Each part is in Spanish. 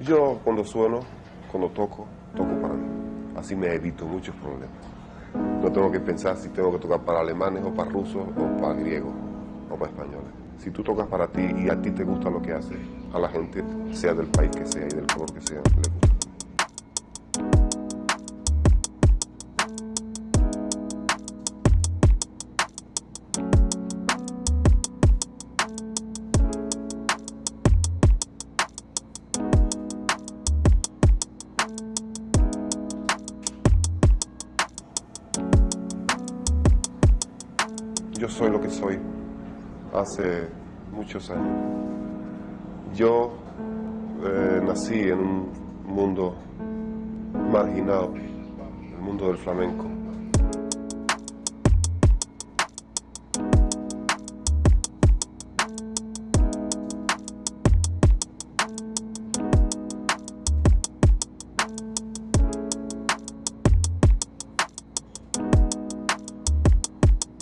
Yo cuando sueno, cuando toco, toco para mí. Así me evito muchos problemas. No tengo que pensar si tengo que tocar para alemanes o para rusos o para griegos o para españoles. Si tú tocas para ti y a ti te gusta lo que haces, a la gente, sea del país que sea y del color que sea, le gusta. Yo soy lo que soy hace muchos años. Yo eh, nací en un mundo marginado, el mundo del flamenco.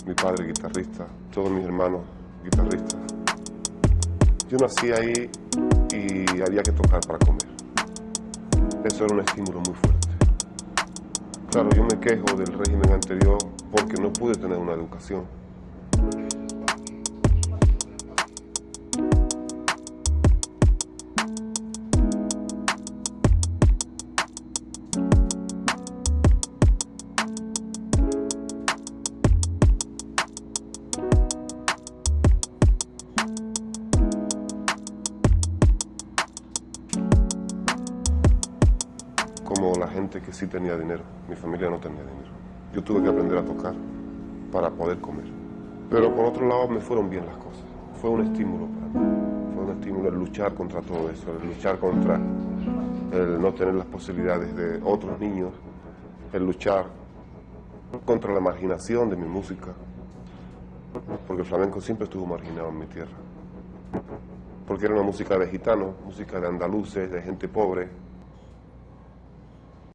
Mi padre guitarrista, todos mis hermanos guitarristas. Yo nací ahí y había que tocar para comer. Eso era un estímulo muy fuerte. Claro, yo me quejo del régimen anterior porque no pude tener una educación. La gente que sí tenía dinero. Mi familia no tenía dinero. Yo tuve que aprender a tocar para poder comer. Pero por otro lado me fueron bien las cosas. Fue un estímulo para mí. Fue un estímulo el luchar contra todo eso, el luchar contra el no tener las posibilidades de otros niños, el luchar contra la marginación de mi música. Porque el flamenco siempre estuvo marginado en mi tierra. Porque era una música de gitanos, música de andaluces, de gente pobre,